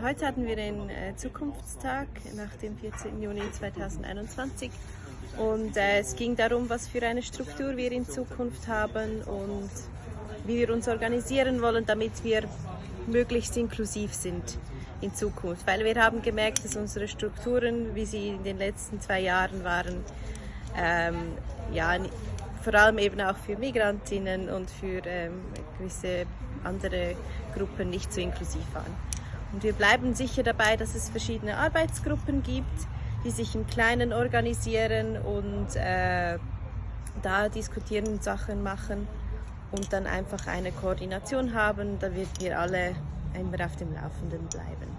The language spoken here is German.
Heute hatten wir den äh, Zukunftstag nach dem 14. Juni 2021 und äh, es ging darum, was für eine Struktur wir in Zukunft haben und wie wir uns organisieren wollen, damit wir möglichst inklusiv sind in Zukunft. Weil wir haben gemerkt, dass unsere Strukturen, wie sie in den letzten zwei Jahren waren, ähm, ja, vor allem eben auch für Migrantinnen und für ähm, gewisse andere Gruppen nicht so inklusiv waren. Und wir bleiben sicher dabei, dass es verschiedene Arbeitsgruppen gibt, die sich im Kleinen organisieren und äh, da diskutieren, Sachen machen und dann einfach eine Koordination haben, damit wir alle immer auf dem Laufenden bleiben.